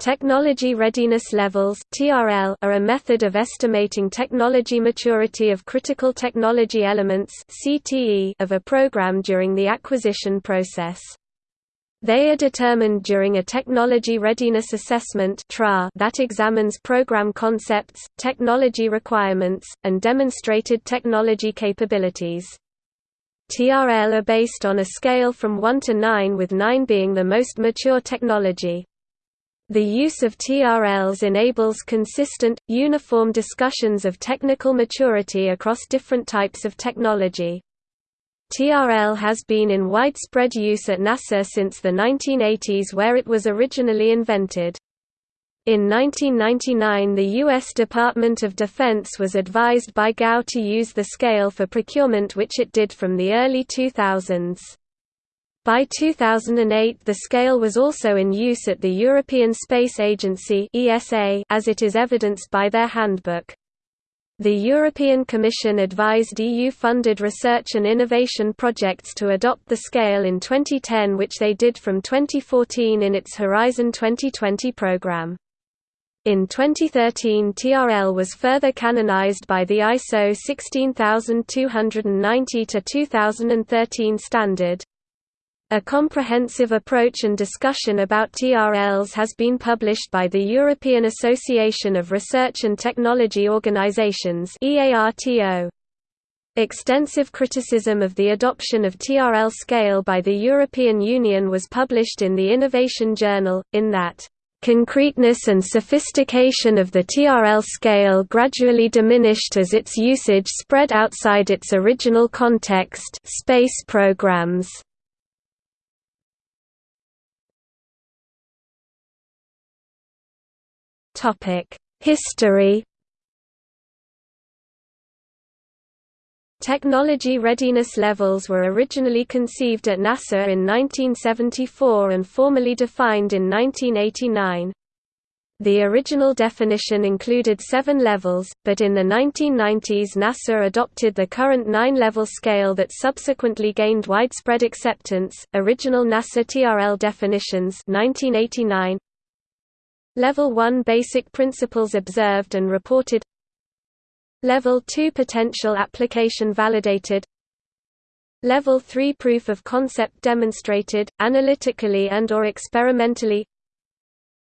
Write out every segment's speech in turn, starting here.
Technology readiness levels (TRL) are a method of estimating technology maturity of critical technology elements (CTE) of a program during the acquisition process. They are determined during a technology readiness assessment that examines program concepts, technology requirements, and demonstrated technology capabilities. TRL are based on a scale from 1 to 9 with 9 being the most mature technology. The use of TRLs enables consistent, uniform discussions of technical maturity across different types of technology. TRL has been in widespread use at NASA since the 1980s where it was originally invented. In 1999 the U.S. Department of Defense was advised by GAO to use the scale for procurement which it did from the early 2000s. By 2008 the scale was also in use at the European Space Agency as it is evidenced by their handbook. The European Commission advised EU-funded research and innovation projects to adopt the scale in 2010 which they did from 2014 in its Horizon 2020 programme. In 2013 TRL was further canonized by the ISO 16290-2013 standard. A comprehensive approach and discussion about TRLs has been published by the European Association of Research and Technology Organizations Extensive criticism of the adoption of TRL scale by the European Union was published in the Innovation Journal, in that concreteness and sophistication of the TRL scale gradually diminished as its usage spread outside its original context space programs. History Technology readiness levels were originally conceived at NASA in 1974 and formally defined in 1989. The original definition included seven levels, but in the 1990s NASA adopted the current nine-level scale that subsequently gained widespread acceptance. Original NASA TRL definitions 1989 Level 1 Basic principles observed and reported. Level 2 Potential application validated. Level 3 Proof of concept demonstrated, analytically and or experimentally.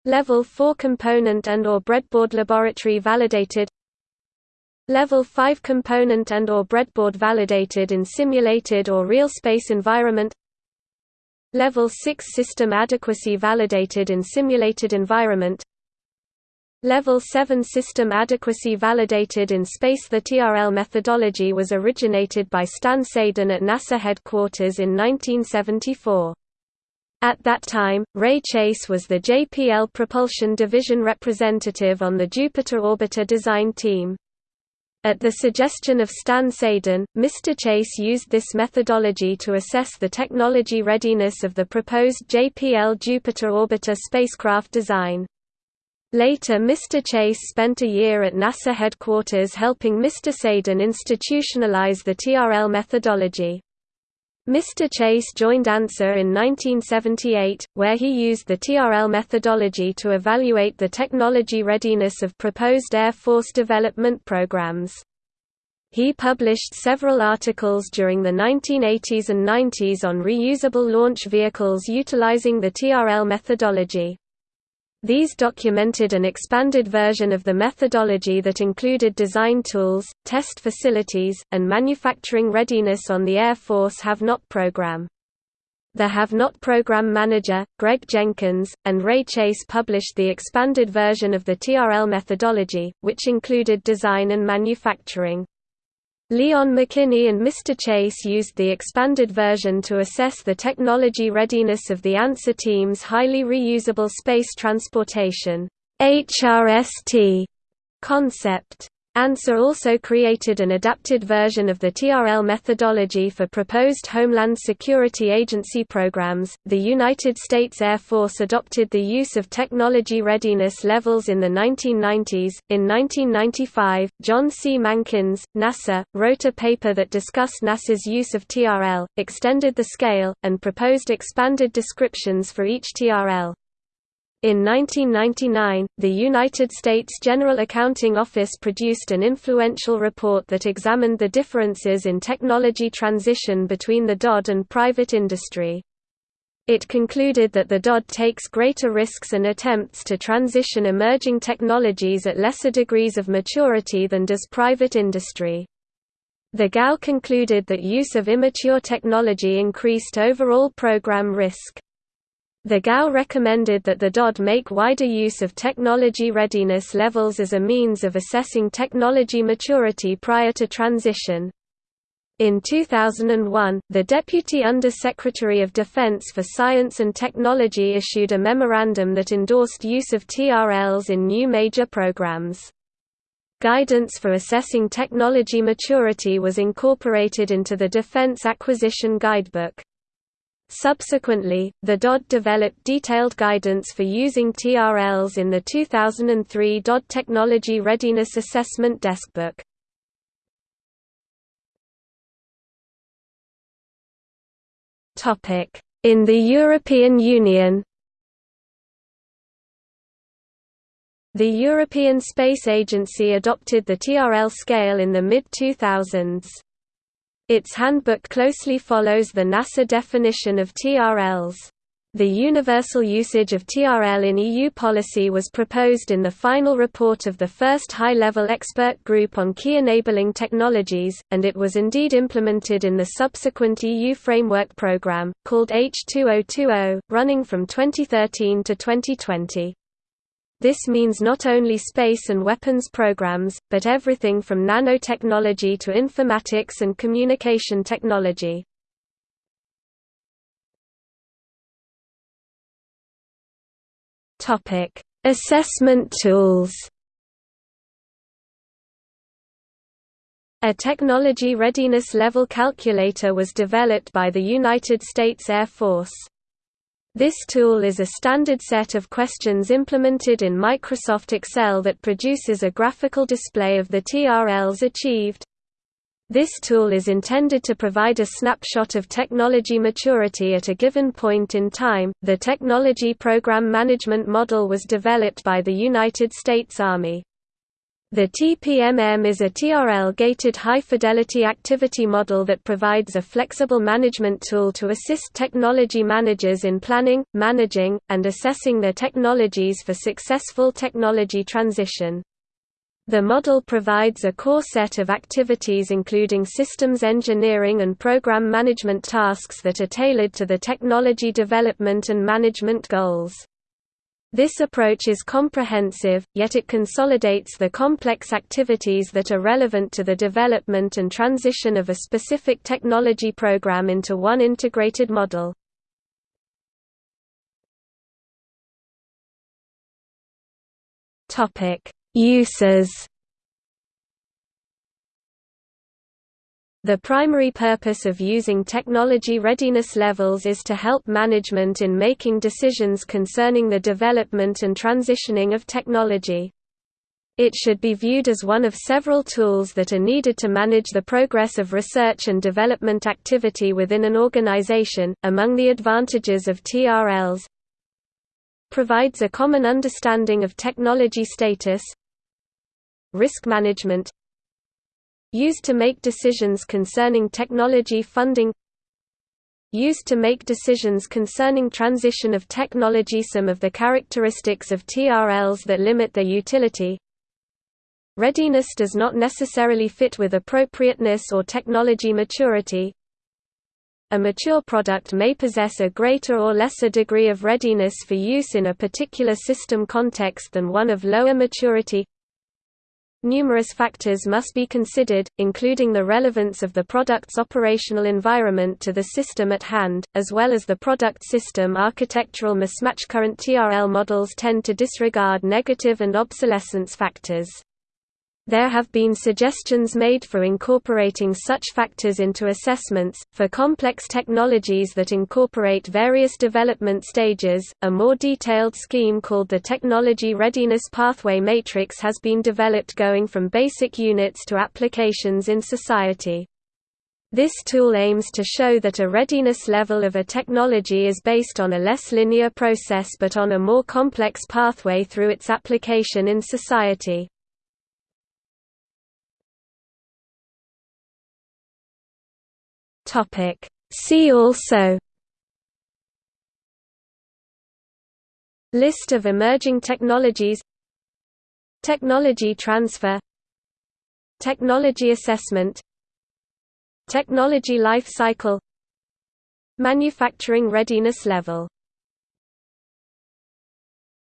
Level 4 Component and or breadboard laboratory validated. Level 5 Component and or breadboard validated in simulated or real space environment Level 6 System adequacy validated in simulated environment Level 7 System adequacy validated in space The TRL methodology was originated by Stan Sadin at NASA headquarters in 1974. At that time, Ray Chase was the JPL Propulsion Division representative on the Jupiter Orbiter design team. At the suggestion of Stan Sadin, Mr. Chase used this methodology to assess the technology readiness of the proposed JPL Jupiter orbiter spacecraft design. Later Mr. Chase spent a year at NASA headquarters helping Mr. Sadin institutionalize the TRL methodology. Mr. Chase joined ANSER in 1978, where he used the TRL methodology to evaluate the technology readiness of proposed Air Force development programs. He published several articles during the 1980s and 90s on reusable launch vehicles utilizing the TRL methodology. These documented an expanded version of the methodology that included design tools, test facilities, and manufacturing readiness on the Air Force Have-Not program. The Have-Not program manager, Greg Jenkins, and Ray Chase published the expanded version of the TRL methodology, which included design and manufacturing. Leon McKinney and Mr. Chase used the expanded version to assess the technology readiness of the ANSER team's highly reusable space transportation HRST concept. ANSER also created an adapted version of the TRL methodology for proposed Homeland Security Agency programs. The United States Air Force adopted the use of technology readiness levels in the 1990s. In 1995, John C. Mankins, NASA, wrote a paper that discussed NASA's use of TRL, extended the scale, and proposed expanded descriptions for each TRL. In 1999, the United States General Accounting Office produced an influential report that examined the differences in technology transition between the DOD and private industry. It concluded that the DOD takes greater risks and attempts to transition emerging technologies at lesser degrees of maturity than does private industry. The GAO concluded that use of immature technology increased overall program risk. The GAO recommended that the DOD make wider use of technology readiness levels as a means of assessing technology maturity prior to transition. In 2001, the Deputy Under-Secretary of Defense for Science and Technology issued a memorandum that endorsed use of TRLs in new major programs. Guidance for assessing technology maturity was incorporated into the Defense Acquisition Guidebook. Subsequently, the DOD developed detailed guidance for using TRLs in the 2003 DOD Technology Readiness Assessment Deskbook. In the European Union The European Space Agency adopted the TRL scale in the mid-2000s. Its handbook closely follows the NASA definition of TRLs. The universal usage of TRL in EU policy was proposed in the final report of the first high-level expert group on key enabling technologies, and it was indeed implemented in the subsequent EU framework programme, called H2020, running from 2013 to 2020. This means not only space and weapons programs, but everything from nanotechnology to informatics and communication technology. Assessment tools A technology readiness level calculator was developed by the United States Air Force. This tool is a standard set of questions implemented in Microsoft Excel that produces a graphical display of the TRLs achieved. This tool is intended to provide a snapshot of technology maturity at a given point in time. The Technology Program Management Model was developed by the United States Army. The TPMM is a TRL-gated high-fidelity activity model that provides a flexible management tool to assist technology managers in planning, managing, and assessing their technologies for successful technology transition. The model provides a core set of activities including systems engineering and program management tasks that are tailored to the technology development and management goals. This approach is comprehensive, yet it consolidates the complex activities that are relevant to the development and transition of a specific technology program into one integrated model. Uses The primary purpose of using technology readiness levels is to help management in making decisions concerning the development and transitioning of technology. It should be viewed as one of several tools that are needed to manage the progress of research and development activity within an organization. Among the advantages of TRLs, provides a common understanding of technology status, risk management, Used to make decisions concerning technology funding Used to make decisions concerning transition of technology Some of the characteristics of TRLs that limit their utility. Readiness does not necessarily fit with appropriateness or technology maturity. A mature product may possess a greater or lesser degree of readiness for use in a particular system context than one of lower maturity Numerous factors must be considered, including the relevance of the product's operational environment to the system at hand, as well as the product system architectural mismatch. Current TRL models tend to disregard negative and obsolescence factors. There have been suggestions made for incorporating such factors into assessments. For complex technologies that incorporate various development stages, a more detailed scheme called the Technology Readiness Pathway Matrix has been developed going from basic units to applications in society. This tool aims to show that a readiness level of a technology is based on a less linear process but on a more complex pathway through its application in society. See also List of emerging technologies Technology transfer Technology assessment Technology life cycle Manufacturing readiness level